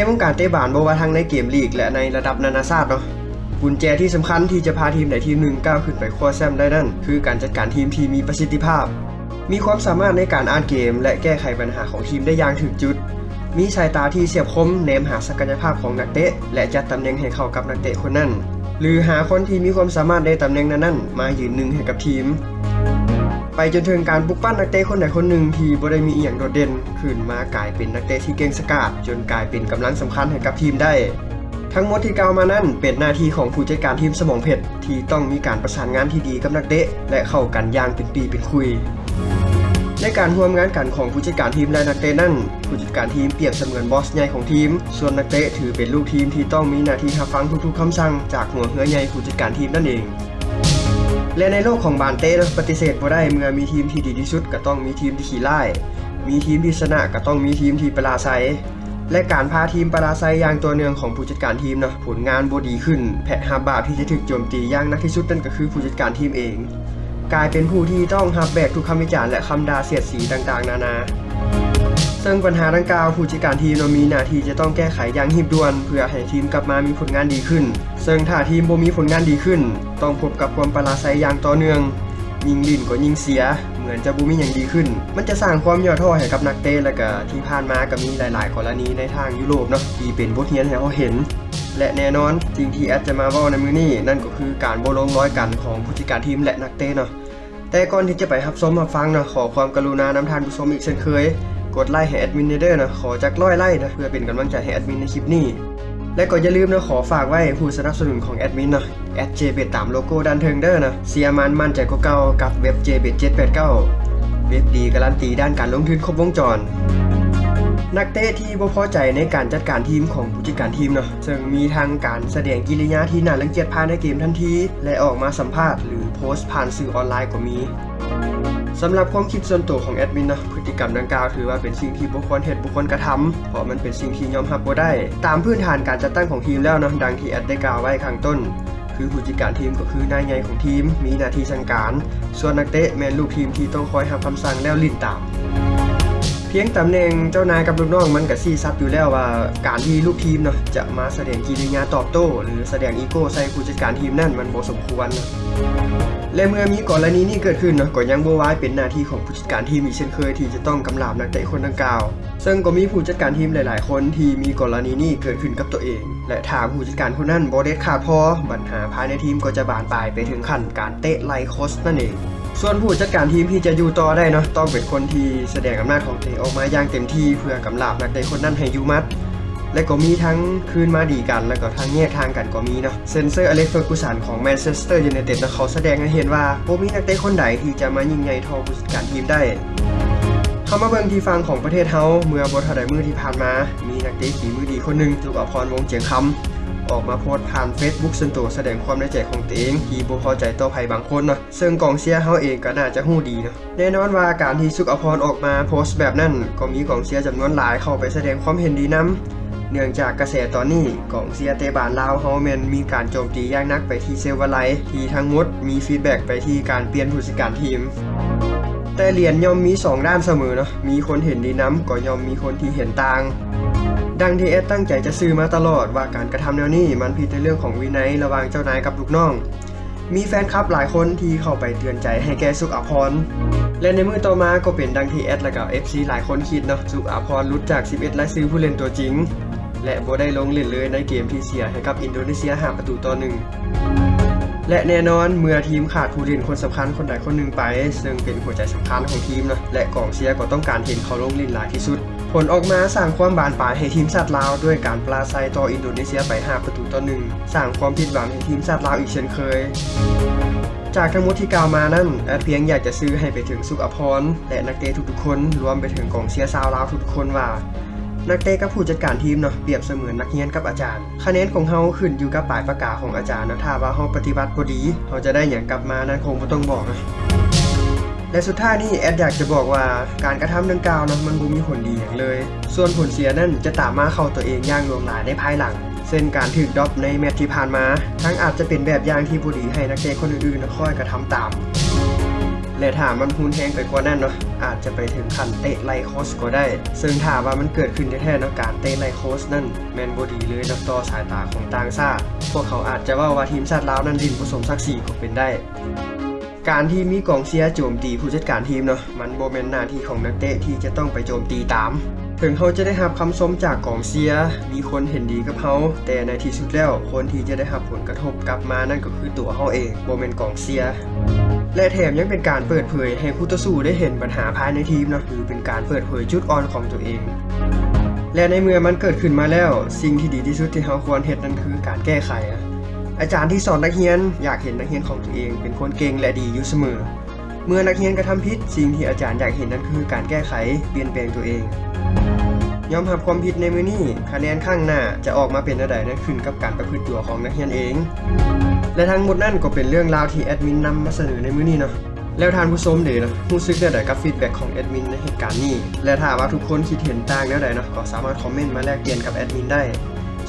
ในวงการเตะบานบ่ว่าทั้งในเกมลีกและในระดับนานาชาติเนาะกุญแจที่สำคัญที่จะพาทีมใดทีมหนึ่งก้าวขึ้นไปคว้าแชมป์ได้นั่น คือการจัดการทีมที่มีประสิทธิภาพ มีความสามารถในการอ่านเกม และแก้ไขปัญหาของทีมได้อย่างถึงจุด มีสายตาที่เฉียบคมเนมหาศักยภาพของนักเตะ และจัดตำแหน่งให้เข้ากับนักเตะคนนั้น หรือหาคนที่มีความสามารถในตำแหน่งนั้นๆมายืนหนึ่งให้กับทีม ไปจนถึงการปลุกปั้นนักเตะคนใดคนหนึ่งที่บ่ได้มีอีหยังโดดเด่นขึ้นมากลายเป็นนักเตะที่เก่งสกาดจนกลายเป็นกำลังสำคัญให้กับทีมได้ ทั้งหมดที่กล่าวมานั้นเป็นหน้าที่ของผู้จัดการทีมสมองเพชรที่ต้องมีการประสานงานที่ดีกับนักเตะและเข้ากันอย่างเป็นปีเป็นคุยในการร่วมงานกันของผู้จัดการทีมและนักเตะนั้นผู้จัดการทีมเปรียบเสมือนบอสใหญ่ของทีม ส่วนนักเตะถือเป็นลูกทีมที่ต้องมีหน้าที่รับฟังทุกๆคำสั่งจากหัวเหือใหญ่ผู้จัดการทีมนั่นเอง และในโลกของบานเต้ปฏิเสธบ่ได้เมื่อมีทีมที่ดีที่สุดก็ต้องมีทีมที่ขี้ร้ายมีทีมที่ชนะก็ต้องมีทีมที่ประลาไซและการพาทีมประลาไซอย่างตัวเนืองของผู้จัดการทีมเนาะผลงานบ่ดีขึ้น แพะฮาบาที่จะถึกโจมตีอย่างนักที่สุดนั่นก็คือผู้จัดการทีมเอง กลายเป็นผู้ที่ต้องฮับแบกทุกคำวิจารณ์และคำด่าเสียดสีต่างๆ นานา ซึ่งปัญหาดังกล่าวผู้จัดการทีมมีหน้าที่จะต้องแก้ไขอย่างรีบด่วน เพื่อให้ทีมกลับมามีผลงานดีขึ้น ซึ่งถ้าทีมบ่มีผลงานดีขึ้น ต้องพบกับความประหลาดไซอย่างต่อเนื่องยิงลิ่นก็ยิงเสีย เหมือนจะบ่มีอย่างดีขึ้น มันจะสร้างความย่อท้อให้กับนักเตะและก็ที่ผ่านมาก็มีหลาย ๆ กรณีในทางยุโรปเนาะที่เป็นบทเรียนให้เราเห็น และแน่นอนสิ่งที่แอดจะมาว้าในมือนี้นั่นก็คือการบลงร้อยกันของผู้จัดการทีมและนักเตะเนาะแต่ก่อนที่จะไปรับชมรับฟังนะขอความกรุณานำทานผู้ชมอีกเช่นเคย กดไลค์ให้แอดมินเด้อนะขอจักร้อยไลค์นะเพื่อเป็นกำลังใจให้แอดมินในคลิปนี้ และก็อย่าลืมนะขอฝากไว้ผู้สนับสนุนของแอดมินนะแอด JBet ตามโลโก้ด้านเทิงเด้อนะเสียมันมั่นใจกว่าเก่ากับเว็บ JBet 789เว็บดีการันตีด้านการลงทุนครบวงจรนักเตะที่บ่พอใจในการจัดการทีมของผู้จัดการทีมเนาะซึ่งมีทางการแสดงกิริยาที่น่ารังเกียจภายในเกมทันที และออกมาสัมภาษณ์หรือโพสต์ผ่านสื่อออนไลน์ก็มี สำหรับความคิดส่วนตัวของแอดมินนะพฤติกรรมดังกล่าวถือว่าเป็นสิ่งที่บุคคลเหตุบุคคลกระทำเพราะมันเป็นสิ่งที่ยอมรับบ่ได้ ตามพื้นฐานการจัดตั้งของทีมแล้วนะดังที่แอดได้กล่าวไว้ข้างต้น คือผู้จัดการทีมก็คือนายใหญ่ของทีม มีหน้าที่สั่งการ ส่วนนักเตะแมนลูกทีมที่ต้องคอยทำคำสั่งแล้วเล่นตาม เพียงตำแหน่งเจ้านายกับลูกน้องมันก็ชี้ชัดอยู่แล้วว่าการที่ลูกทีมเนาะจะมาแสดงกิริยาตอบโต้ หรือแสดงอีโก้ใส่ผู้จัดการทีมนั่นมันบ่สมควรนะและเมื่อมีกรณีนี้เกิดขึ้นเนาะก็ยังบ่วายเป็นหน้าที่ของผู้จัดการทีมอีกเช่นเคยที่จะต้องกำราบนักเตะคนดังกล่าว ซึ่งก็มีผู้จัดการทีมหลาย ๆ คนที่มีกรณีนี้เกิดขึ้นกับตัวเอง และถ้าผู้จัดการคนนั้นบ่เด็ดขาดพอปัญหาภายในทีมก็จะบานปลายไปถึงขั้นการเตะไล่โค้ชนั่นเอง ส่วนผู้จัดการทีมที่จะอยู่ต่อได้เนาะต้องเป็นคนที่แสดงอำนาจของตัวเองออกมาอย่างเต็มที่เพื่อกำราบนักเตะคนนั้นให้อยู่หมัดและก็มีทั้งคืนมาดีกัน แล้วก็ทั้งแยกทางกันก็มีเนาะเช่นเซอร์อเล็กซ์เฟอร์กูสันของแมนเชสเตอร์ยูไนเต็ดนะเขาแสดงให้เห็นว่าบ่มีนักเตะคนใดที่จะมายิงใหญ่ทอผู้จัดการทีมได้เข้ามาเบิ่งที่ฟังของประเทศเฮาเมื่อบทันได้มือที่ผ่านมา มีนักเตะฝีมือดีคนหนึ่งลูกอภรวงเจียงคำ ออกมาโพสต์ผ่าน Facebook ส่วนตัวแสดงความในใจของตัวเองที่บ่พอใจต่อภัยบางคนเนาะซึ่งกองเชียร์เฮาเองก็น่าจะฮู้ดีเนาะแน่นอนว่าการที่สุกอภรออกมาโพสต์แบบนั้นก็มีกองเชียร์จำนวนหลายเข้าไปแสดงความเห็นดีนํเนื่องจากกระแสตอนนี้กองเซียเตบานลาวเฮาแมนมีการโจมตีอย่างนักไปที่เซลวาไลที่ทั้งหมดมีฟีดแบ็กไปที่การเปลี่ยนผู้จัดการทีม แต่เหรียญย่อมมี 2 ด้านเสมอเนาะมีคนเห็นดีน้ำก็ย่อมมีคนที่เห็นต่าง ดังที่เอสตั้งใจจะซื้อมาตลอดว่าการกระทำแนวนี้มันผิดในเรื่องของวินัยระหว่างเจ้านายกับลูกน้อง มีแฟนคลับหลายคนที่เข้าไปเตือนใจให้แกสุขอภรณ์และในมือต่อมาก็เป็นดังที่แอดและกับ FC หลายคนคิดเนาะสุขอภรณ์หลุดจาก 11รายชื่อผู้เล่นตัวจริง และโบได้ลงเล่นเลยในเกมที่เสียให้กับอินโดนีเซีย5ประตูต่อหนึ่งและแน่นอนเมื่อทีมขาดผู้เล่นคนสำคัญคนใดคนหนึ่งไป ซึ่งเป็นหัวใจสำคัญของทีมนะและกองเชียร์ก็ต้องการเห็นเขาลงเล่นหลายที่สุด ผลออกมาสร้างความบานปลายให้ทีมชาติลาวด้วยการปราชัยต่ออินโดนีเซียไป 5 ประตูต่อหนึ่งสร้างความผิดหวังให้ทีมชาติลาวอีกเช่นเคย จากทั้งหมดที่กล่าวมานั่นแอดเพียงอยากจะสื่อให้ไปถึงสุขอภรและนักเตะทุกๆคนรวมไปถึงกองเชียร์ชาวลาวทุกๆคนว่านักเตะกับผู้จัดการทีมเนาะเปรียบเสมือนนักเรียนกับอาจารย์ คะแนนของเฮาขึ้นอยู่กับปลายปากกาของอาจารย์นะถ้าว่าเฮาปฏิบัติบ่ดีเฮาจะได้หยังกลับมานั่นคงบ่ต้องบอกนะ และสุดท้ายนี่แอดอยากจะบอกว่าการกระทำดังกล่าวนะมันบ่มีผลดีอย่างเลย ส่วนผลเสียนั่นจะตามมาเข้าตัวเองอย่างลวงหลายในภายหลังเช่นการถูกดรอปในแมตช์ที่ผ่านมา ทั้งอาจจะเป็นแบบอย่างที่บ่ดีให้นักเตะคนอื่นๆนะคอยกระทำตาม และถ้ามันพูนแห้งไปกว่านั้นเนาะอาจจะไปถึงขั้นเตะไล่โคชก็ได้ ซึ่งถ้าว่ามันเกิดขึ้นแท้ๆนะการเตะไล่โคชนั่นแมนบดีเลยนาะต่อสายตาของต่างชาติพวกเขาอาจจะว่าว่าทีมชาติลาวนั้นดินผสมศักดิ์ศรีก็เป็นได้ การที่มีกองเชียร์โจมตีผู้จัดการทีมเนาะมันโบแมนหน้าที่ของนักเตะที่จะต้องไปโจมตีตาม ถึงเขาจะได้รับคำชมจากกองเชียร์มีคนเห็นดีกับเขาแต่ในที่สุดแล้วคนที่จะได้รับผลกระทบกลับมานั่นก็คือตัวเขาเองโบแมนกองเชียร์และแถมยังเป็นการเปิดเผยให้คู่ต่อสู้ได้เห็นปัญหาภายในทีมเนาะหรือเป็นการเปิดเผยจุดอ่อนของตัวเองและในเมื่อมันเกิดขึ้นมาแล้ว สิ่งที่ดีที่สุดที่เขาควรเห็นนั่นคือการแก้ไขอะ อาจารย์ที่สอนนักเรียนอยากเห็นนักเรียนของตัวเอง เป็นคนเก่งและดีอยู่เสมอ เมื่อนักเรียนกระทำผิดสิ่งที่อาจารย์อยากเห็นนั่นคือการแก้ไขเปลี่ยนแปลงตัวเองยอมรับความผิดในมือนี้คะแนนข้างหน้าจะออกมาเป็นอะไรนั่นขึ้นกับการประพฤติตัวของนักเรียนเอง และทั้งหมดนั่นก็เป็นเรื่องราวที่แอดมินนำมาเสนอในมือนี้เนาะแล้วทานผู้ชมเดี๋ยวนะรู้สึกได้ใดกับฟีดแบ็กของแอดมินในเหตุการณ์นี้และถ้าว่าทุกคนคิดเห็นต่างแนวใดเนาะก็สามารถคอมเมนต์มาแลกเปลี่ยนกับแอดมินได้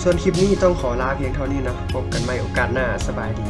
ส่วนคลิปนี้ต้องขอลาเพียงเท่านี้นะพบกันใหม่โอกาสหน้าสบายดี